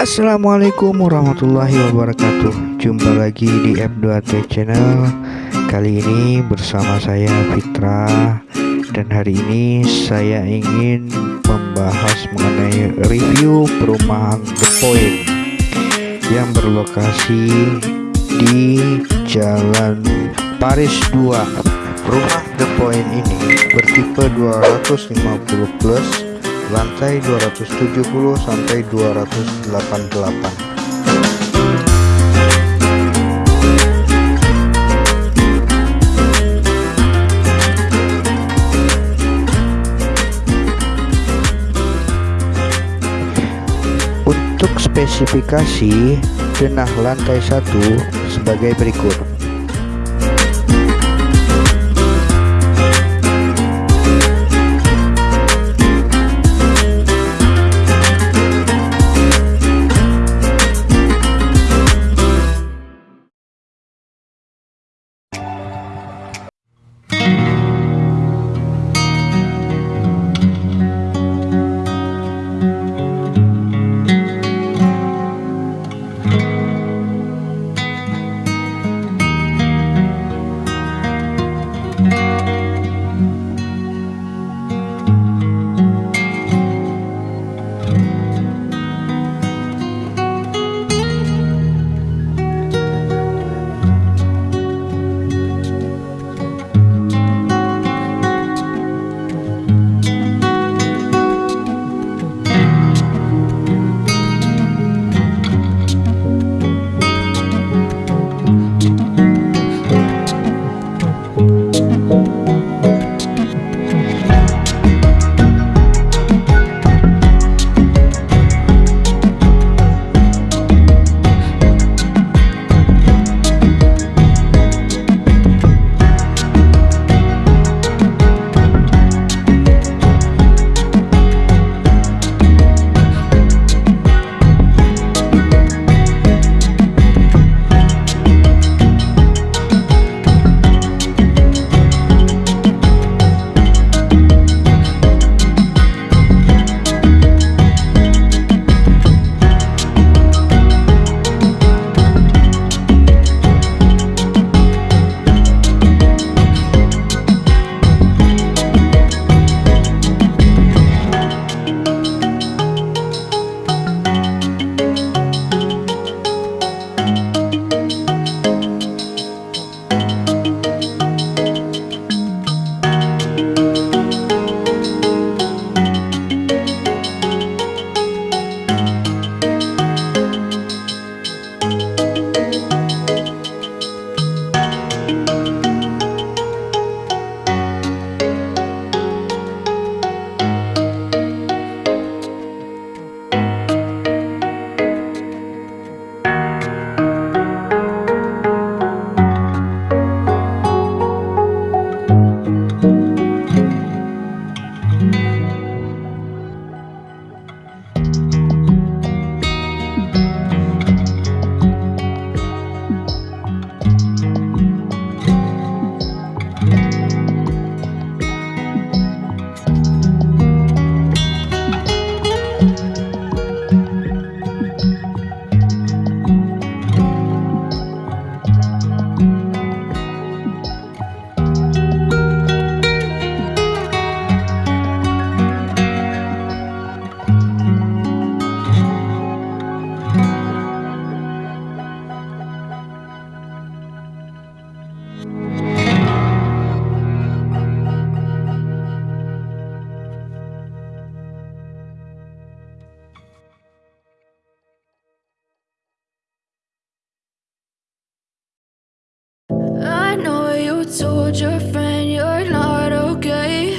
Assalamualaikum warahmatullahi wabarakatuh. Jumpa lagi di F2T Channel. Kali ini bersama saya Fitra. Dan hari ini saya ingin membahas mengenai review perumahan The Point Yang berlokasi di Jalan Paris 2 Rumah The Point ini bertipe 250 plus lantai 270 sampai 288 Untuk spesifikasi denah lantai satu sebagai berikut told your friend you're not okay.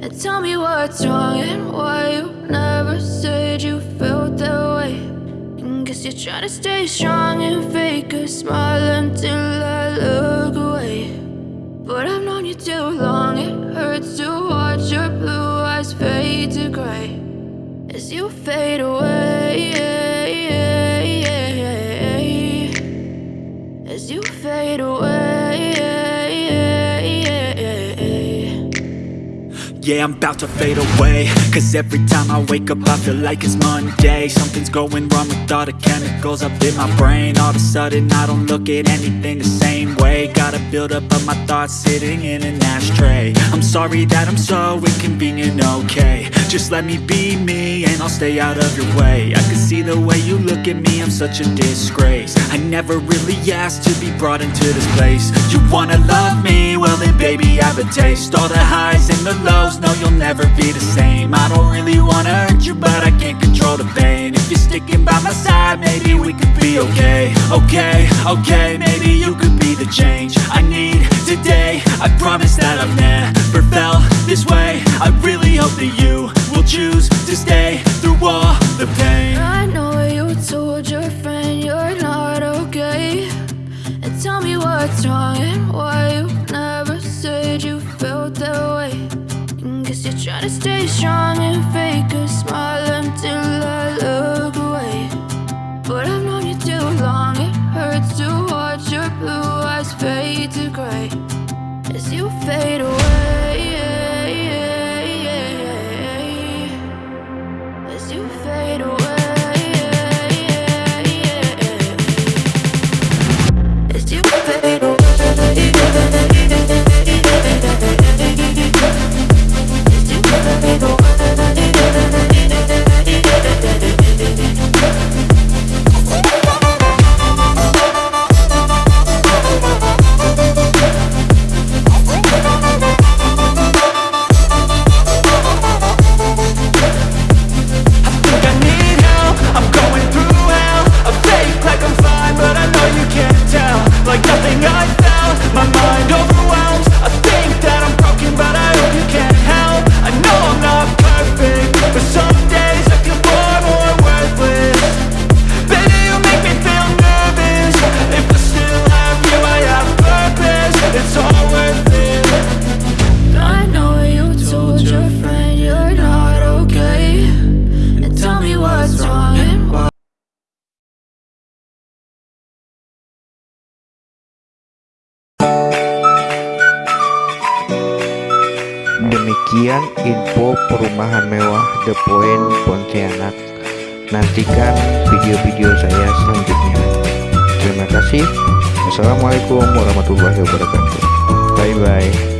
And tell me what's wrong and why you never said you felt that way. And Guess you're trying to stay strong and fake a smile until I look away. But I've known you too long, it hurts to watch your blue eyes fade to gray As you fade away yeah, I'm about to fade away. Cause every time I wake up I feel like it's Monday. Something's going wrong with all the chemicals up in my brain. All of a sudden I don't look at anything the same way. Gotta build up of my thoughts sitting in an ashtray. I'm sorry that I'm so inconvenient, okay Just let me be me and I'll stay out of your way. I can see the way you look at me, I'm such a disgrace. I never really asked to be brought into this place. You wanna love me? Well then baby I have a taste. All the highs and the lows, no you'll never be the same. I don't really wanna hurt you but I can't control the pain. If you're sticking by my side, maybe we could be okay. Okay, okay, maybe you could be the change I need today. I promise that I've never felt this way. I really hope that you choose to stay through all the pain I know you told your friend you're not okay. And tell me what's wrong and why you never said you felt that way. And guess you're trying to stay strong and fake a smile until I look Demikian info perumahan mewah The Point Pontianak. Nantikan video-video saya selanjutnya. Terima kasih. Wassalamualaikum warahmatullahi wabarakatuh. Bye bye.